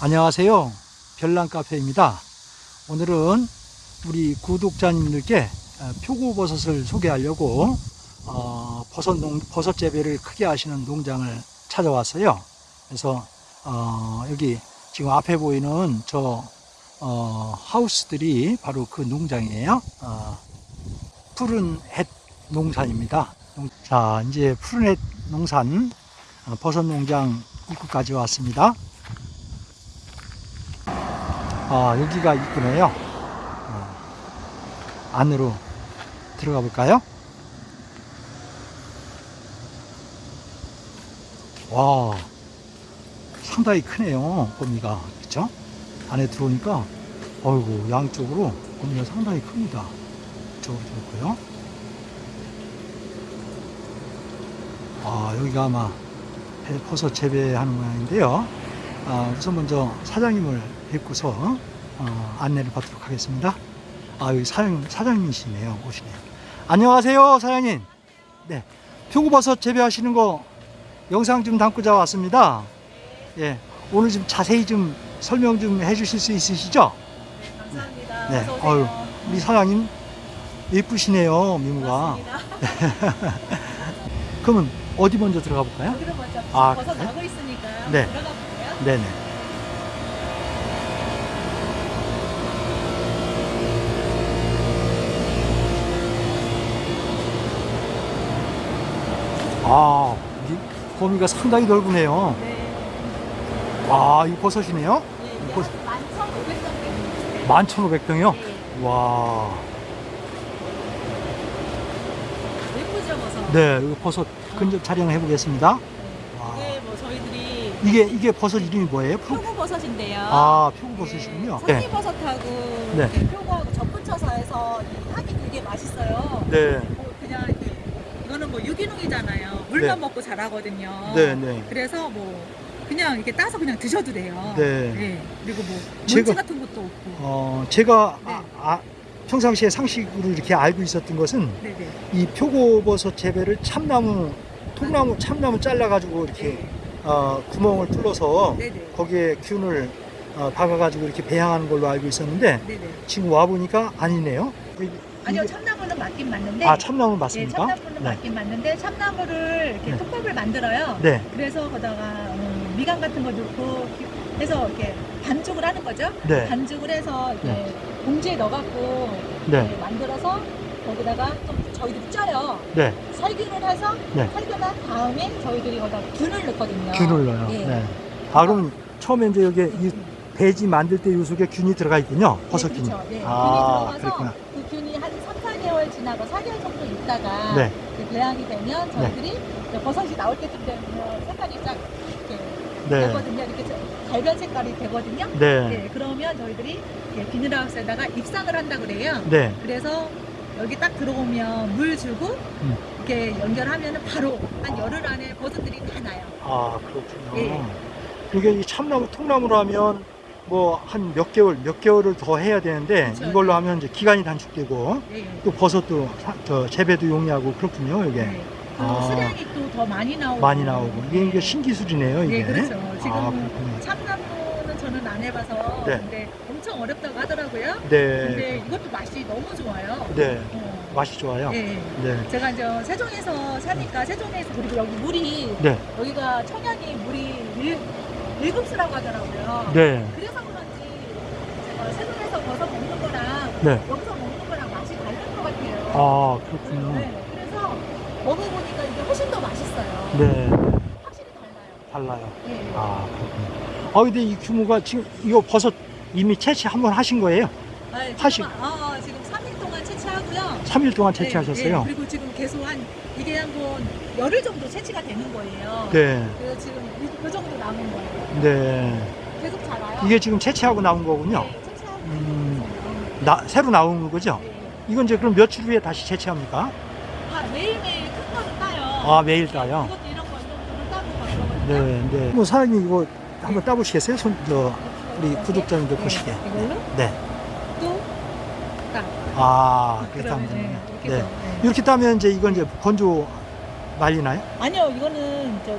안녕하세요. 별난카페입니다. 오늘은 우리 구독자님들께 어, 표고버섯을 소개하려고 어, 버섯, 농, 버섯 재배를 크게 하시는 농장을 찾아왔어요. 그래서 어, 여기 지금 앞에 보이는 저 어, 하우스들이 바로 그 농장이에요. 어, 푸른 햇 농산입니다. 농- 자, 이제 푸른 햇 농산 어, 버섯 농장 입구까지 왔습니다. 아, 여기가 입구네요. 어, 안으로 들어가 볼까요? 와, 상당히 크네요, 범위가. 그쵸? 안에 들어오니까, 어이구, 양쪽으로 범위가 상당히 큽니다. 이쪽으로 들어있고요. 아, 여기가 아마 배- 버섯 재배하는 모양인데요. 아, 우선 먼저 사장님을 뵙고서 어, 안내를 받도록 하겠습니다. 아, 여기 사장, 사장님이시네요. 오시네요. 안녕하세요, 사장님. 네. 표고버섯 재배하시는 거 영상 좀 담고자 왔습니다. 예. 오늘 좀 자세히 좀 설명 좀 해주실 수 있으시죠? 감사합니다. 네. 어서 오세요. 어유, 우리 사장님 예쁘시네요, 미모가. 그러면 어디 먼저 들어가 볼까요? 먼저 아, 그래요? 나고 있으니까 네. 들어가 볼게요. 네네. 아, 이 범위가 상당히 넓으네요. 네. 와, 이거 버섯이네요? 네, 11,500점 되는 11,500평이요? 네. 와, 예쁘죠, 버섯? 네, 이거 버섯 근접 촬영해 보겠습니다. 와. 네. 이게 뭐 저희들이 이게, 이게 버섯 이름이 뭐예요? 표- 표고버섯인데요. 아, 표고버섯이군요. 네. 네. 송이버섯하고 네. 표고하고 접붙여서 해서 이 향이 되게 맛있어요. 네. 뭐 그냥 이렇게 이거는 뭐 유기농이잖아요. 물만 네. 먹고 자라거든요. 네, 네. 그래서 뭐 그냥 이렇게 따서 그냥 드셔도 돼요. 네. 그리고 뭐 제가- 같은 것도 없고. 어, 제가 네. 아, 아, 평상시에 상식으로 이렇게 알고 있었던 것은 네네. 이 표고버섯 재배를 참나무, 통나무, 참나무 잘라가지고 이렇게 어, 구멍을 뚫어서 네네. 거기에 균을 어, 박아가지고 이렇게 배양하는 걸로 알고 있었는데 네네. 지금 와 보니까 아니네요. 이- 아니요 이게- 참나무는 맞긴 맞는데. 아 참나무 네, 맞습니까? 참나무는 네. 맞긴 맞는데 참나무를 이렇게 네. 톱밥을 만들어요. 네, 그래서 거다가 음, 미간 같은 거 넣고 해서 이렇게 반죽을 하는 거죠. 네, 반죽을 해서 이렇게 네. 봉지에 넣어갖고 네, 이렇게 만들어서 거기다가 좀 저희들이 쪄요. 네, 살균을 해서 네. 살균한 다음에 저희들이 거기다 균을 넣거든요. 균을 넣어요. 예. 네. 아 그럼 처음에 이제 여기 이 배지 만들 때 요 속에 균이 들어가 있군요. 버섯 네, 균이. 그렇죠. 네, 아, 균이 그렇구나. 들어가서 그 균이 한 3, 4개월 지나고 4개월 정도 있다가 네. 그 배양이 되면 저희들이 이제 버섯이 나올 때쯤 되면 색깔이 쫙 이렇게 네, 되거든요. 이렇게 갈변 색깔이 되거든요. 네, 네, 그러면 저희들이 비닐하우스에다가 입상을 한다 그래요. 네. 그래서 여기 딱 들어오면 물 주고 음. 이렇게 연결하면 바로 한 열흘 안에 버섯들이 다 나요. 아 그렇군요. 예. 이게 이 참나무 통나무로 하면 뭐 한 몇 개월 몇 개월을 더 해야 되는데 그렇죠. 이걸로 하면 이제 기간이 단축되고 네. 또 버섯도 사- 저 재배도 용이하고 그렇군요 이게 네. 또 아. 수량이 또 더 많이 나오고 많이 나오고 이게, 네. 이게 신기술이네요 이게. 네, 그렇죠. 지금 아. 참나무는 저는 안 해봐서 네. 근데 엄청 어렵다고 하더라고요. 네, 근데 이것도 맛이 너무 좋아요. 네 어. 맛이 좋아요. 네. 네, 제가 이제 세종에서 사니까 세종에서 그리고 여기 물이 네, 여기가 청양이 물이 일, 일급수라고 하더라고요. 네, 그래서 그런지 제가 세종에서 버섯 먹는 거랑 네. 여기서 먹는 거랑 맛이 다른 것 같아요. 아 그렇군요. 네, 그래서 먹어보니까 이게 훨씬 더 맛있어요. 네, 확실히 달라요. 달라요. 예. 아 그렇군요. 아 근데 이 규모가 지금 이거 버섯 이미 채취 한번 하신 거예요? 아, 지금, 하시- 아, 지금 3일 동안 채취하고요. 3일 동안 네, 채취하셨어요? 네, 그리고 지금 계속 한 이게 한번 열흘 정도 채취가 되는 거예요. 네, 그래서 지금 이- 그 정도 남은 거예요. 네. 계속 자라요. 이게 지금 채취하고 나온 거군요. 네, 채취하고 음. 나, 새로 나온 거죠? 네. 이건 이제 그럼 며칠 후에 다시 채취합니까? 아, 매일매일 큰 거는 따요. 아, 매일 따요? 이것도 이런 거 이런 거는 따고 가거든요. 네, 네. 뭐 사장님 이거 한번 따보시겠어요? 손, 저, 우리 이렇게. 구독자님들 네, 보시게. 이걸로 네. 또 따. 아, 그렇게 그러면, 하면 네, 되네요. 네. 네. 이렇게 따면 이제 이건 이제 건조 말리나요? 아니요, 이거는 저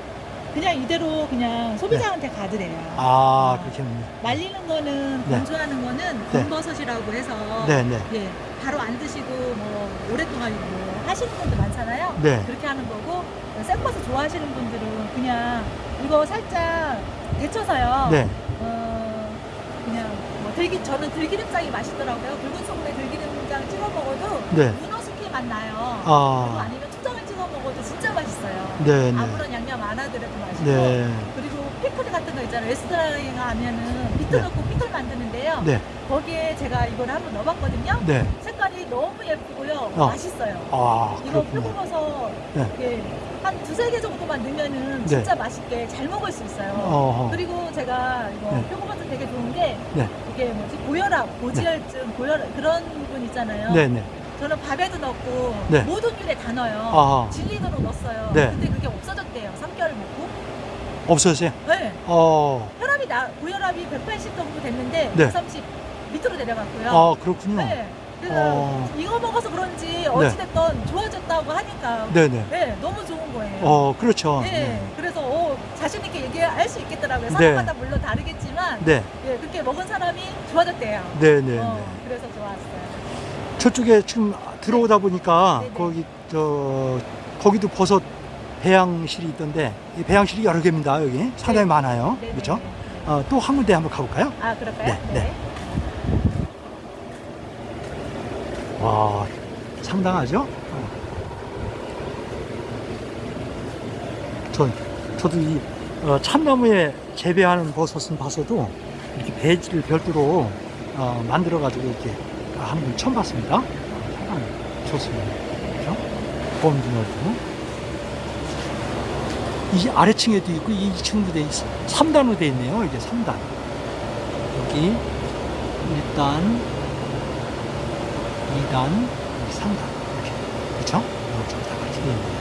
그냥 이대로 그냥 소비자한테 가드래요. 아, 그렇겠네요. 말리는 거는 네. 건조하는 거는 네. 곰버섯이라고 해서 네, 네. 예, 바로 안 드시고 뭐 오랫동안 뭐 하시는 분들 많잖아요. 네. 그렇게 하는 거고 생버섯 좋아하시는 분들은 그냥 이거 살짝 데쳐서요. 네. 어, 그냥 뭐 들기 저는 들기름장이 맛있더라고요. 붉은 소금에 들기름장 찍어 먹어도 네. 문어 스키 맛 나요. 그리고 아, 아니면 초장을 찍어 먹어도 진짜 맛있어요. 네, 네. 아무런 양념 안 하더라도 맛있고. 네. 그리고 피클 같은 거 있잖아요. 레스토랑에 가면은 비트 네. 넣고 피클 만드는데요. 네. 거기에 제가 이걸 한번 넣어봤거든요. 네. 색깔이 너무 예쁘고요. 어. 맛있어요. 아, 이거. 표고버섯 네. 한 두세 개 정도만 넣으면은 네. 진짜 맛있게 잘 먹을 수 있어요. 어허. 그리고 제가 이거 네. 표고버섯 되게 좋은 게 네. 이게 뭐지 고혈압, 고지혈증, 고혈압 그런 분 있잖아요. 네, 네. 저는 밥에도 넣고 네. 모든 요리에 다 넣어요. 아하. 진리도로 넣었어요. 네. 근데 그게 없어졌대요. 3개월 먹고. 없어졌어요? 네. 어, 혈압이 나 고혈압이 180 정도 됐는데 네. 130 밑으로 내려갔고요. 아, 그렇군요. 네. 그래서 어. 이거 먹어서 그런지 어찌됐건 좋아졌다고 하니까 네, 네. 네, 너무 좋은 거예요. 어, 그렇죠. 네, 그래서 어, 자신 있게 얘기할 수 있겠더라고요. 네. 사람마다 물론 다르겠지만 네. 예, 그렇게 먹은 사람이 좋아졌대요. 네, 네, 어, 네. 그래서 좋았어요. 저쪽에 지금 들어오다 보니까 네, 네. 거기 저 거기도 버섯 배양실이 있던데 이 배양실이 여러 개입니다 여기 상당히 네. 많아요 네, 그렇죠? 네, 네. 어, 또 한 군데 한번 가볼까요? 아 그럴까요? 네, 네. 와 상당하죠? 어. 전 저도 이 어, 참나무에 재배하는 버섯은 봐서도 이렇게 배지를 별도로 어, 만들어 가지고 이렇게 하는 건 처음 봤습니다. 어, 상당히 좋습니다. 그렇죠? 범주 넓고 이 아래층에도 있고 이 2층도 돼 있, 3단으로 돼 있네요. 이게 3단. 여기 1단, 2단, 3단 이렇게 그렇죠? 이렇게 다 같이 돼 있네요.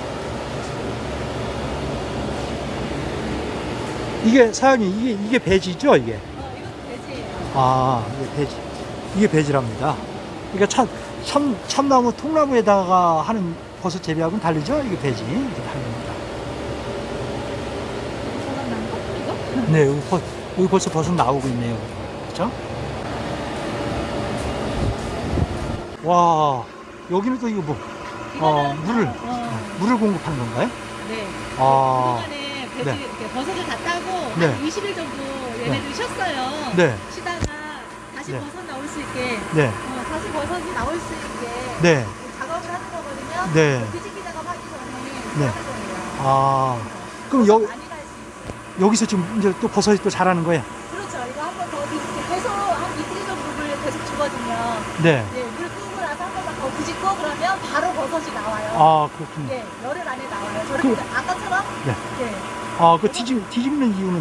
이게 사장님 이게 이게 배지죠 이게? 어, 이것도 돼지예요. 아 이게 배지 이게 배지랍니다. 그러니까 참, 참 참나무 통나무에다가 하는 버섯 재배하고는 다르죠? 이게 배지 이게 다릅니다. 네 여기, 벌, 여기 벌써 버섯 나오고 있네요. 그렇죠? 와 여기는 또 이거 뭐 어, 물을 다, 어, 물을 공급하는 건가요? 네. 아 그동안에 배지 네. 버섯을 다 따고 네. 한 20일 정도 얘네들 쉬었어요. 네. 쉬다가 다시 네. 버섯 나올 수 있게 네, 어, 다시 버섯이 나올 수 있게 네, 작업을 하는 거거든요. 네. 뒤집기 작업하기 전에 네. 하는 거예요. 아 그럼 여, 많이 갈수 있어요. 여기서 지금 이제 또 버섯이 또 자라는 거예요? 그렇죠. 이거 한 번 더 뒤집기 계속 한 이틀 정도 물을 계속 주거든요. 네. 네, 물 끄고 나서 한 번만 더 뒤집고 그러면 바로 버섯이 나와요. 아 그렇군요. 네, 열흘 안에 나와요. 저렇게 그- 아까처럼 네. 네. 아, 그 뒤집, 뒤집는 이유는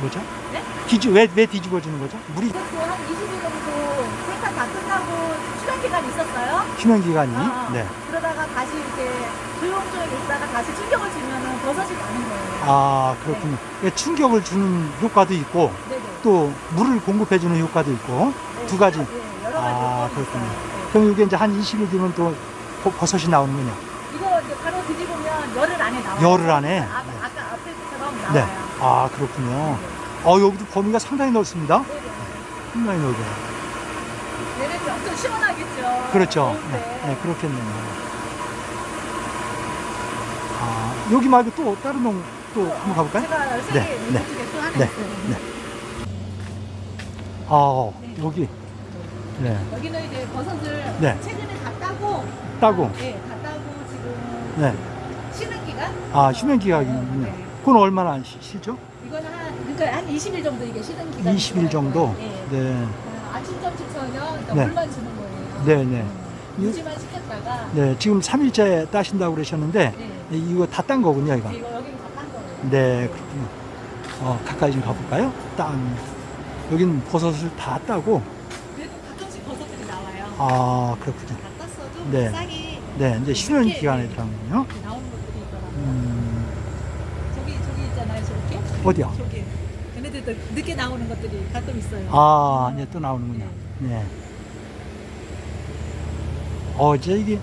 뭐죠? 네? 뒤집, 왜, 왜 뒤집어지는 거죠? 물이 그것도 한 20일 정도 생산 다 끝나고 휴관 기간이 있었어요. 휴면 기간이. 아, 네. 그러다가 다시 이렇게 조용조용 있다가 다시 충격을 주면은 버섯이 나는 거예요. 아, 그렇군요. 그러니까 충격을 주는 효과도 있고, 네네. 또 물을 공급해주는 효과도 있고, 네, 두 가지. 네, 여러 가지 아, 그렇군요. 네. 그럼 이게 이제 한 20일 뒤면 또 버- 버섯이 나오는군요. 이거 이제 바로 뒤집으면 열흘 안에 나와요. 열흘 안에? 아, 앞에처럼 네. 나와요. 아, 그렇군요. 어, 여기도 범위가 상당히 넓습니다. 상당히 넓어요. 얘네들 엄청 시원하겠죠. 그렇죠. 더울 네, 때. 네, 그렇겠네요. 아, 여기 말고 또 다른 농, 또 한번 가볼까요? 제가 네, 개, 네, 이쪽에 또 하나 네, 있어요. 네. 아, 네. 여기. 네, 여기는 이제 버섯을 네. 최근에 다 따고 따고. 아, 네, 다 따고 지금 네. 쉬는 기간? 아, 휴면 기간이군요. 네. 그건 얼마나 쉬- 쉬죠? 이거는 한 그러니까 한 20일 정도 이게 쉬는 기간. 20일 정도? 네. 네. 어, 아침 점심 저녁 그러니까 네. 물만 주는 거예요. 네, 네. 음, 유지만 시켰다가 네, 지금 3일째 따신다고 그러셨는데, 네. 이거 다 딴 거군요, 이거. 이거 여기는 다딴 거예요. 네, 그렇군요. 어, 가까이 좀 가볼까요? 땅. 여긴 버섯을 다 따고, 그래도 가끔씩 버섯들이 나와요. 아, 그렇군요. 다 땄어도 네. 싹이 네, 이제 쉬는 이렇게, 기간에 네. 들어가군요. 이렇게 나오는 것들이 있더라고요. 음, 저기 저기 있잖아요, 저렇게. 어디요? 저기. 얘네들도 늦게 나오는 것들이 가끔 있어요. 아, 이제 또 나오는군요. 네. 어, 이제 이게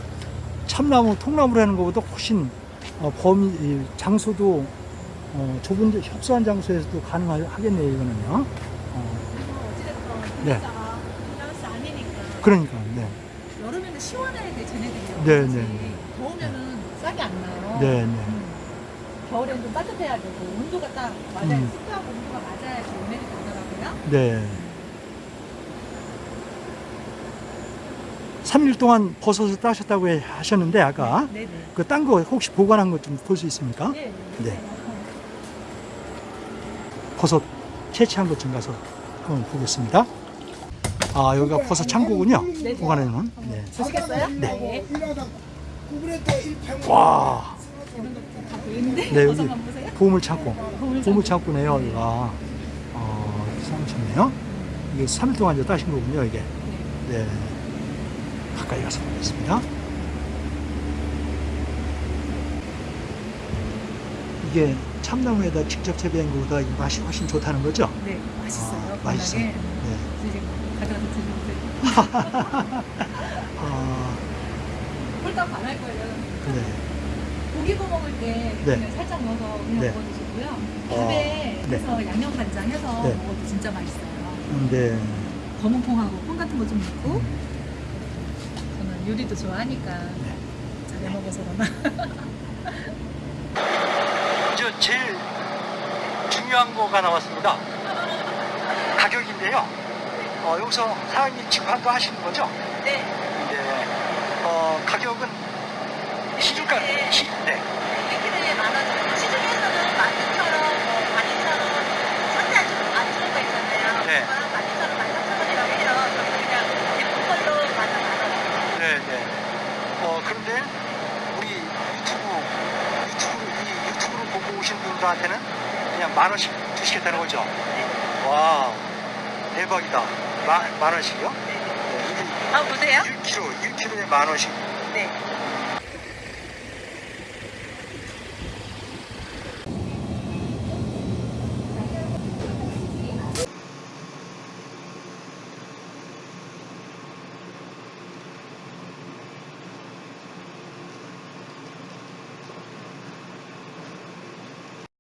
참나무, 통나무라는 것보다 훨씬 어, 범위, 이 장소도 어, 좁은 데 협소한 장소에서도 가능하겠네요, 이거는요. 어, 네. 그러니까, 네. 여름에는 시원해야 돼 쟤네들이요. 네? 네, 네. 더우면은 싹이 안 나요. 네, 네. 음. 겨울엔 좀 따뜻해야 되고 온도가 딱 맞아야 음. 습도하고 온도가 맞아야지 얘네들이 나더라고요. 네. 3일 동안 버섯을 따셨다고 해- 하셨는데, 아까. 네네. 그딴 거 혹시 보관한 것 좀 볼 수 있습니까? 네. 네. 버섯 채취한 것 좀 가서 한번 보겠습니다. 아, 여기가 버섯 창고군요. 네. 보관해 놓은. 네. 보시겠어요? 네. 와, 네, 버섯 여기. 보물 창고. 보물 보물 창고네요, 여기가. 어, 사무실네요. 이게 3일 동안 이제 따신 거군요, 이게. 네. 가까이 가서 보겠습니다. 이게 참나무에다 직접 재배한 것보다 이 맛이 훨씬 좋다는 거죠? 네, 맛있어요. 아. 맛있어요. 네. 가져가서 드시면 아, 홀딱 반할 거예요. 네. 고기 구워 먹을 때 네. 그냥 살짝 넣어서 그냥 네. 먹어 드시고요. 어, 밥에 네. 해서 양념 간장 해서 네. 먹어도 진짜 맛있어요. 음, 네. 검은 콩하고 콩 같은 거 좀 넣고 음, 저는 요리도 좋아하니까 네. 잘 먹어서 그러나 저 제일 중요한 거가 나왔습니다. 가격인데요. 어, 여기서 사장님 직판도 하시는 거죠? 네. 네. 어, 가격은 시중가, 네. 시, 네. 만 원. 시중에서는 만 이천원, 뭐, 만 이천원, 상대 좀 많이 쓰는 거 있잖아요. 네. 그거랑 만 이천원, 만 삼천원이라고 해요. 저는 그냥 예쁜 걸로 만 원, 만 원. 네, 네. 어, 그런데 우리 유튜브, 유튜브, 이 유튜브를 보고 오신 분들한테는 그냥 만 원씩 주시겠다는 거죠? 와, 대박이다. 마, 만 원씩이요? 네, 아, 보세요. 이게 1kg, 1kg에 만 원씩. 네.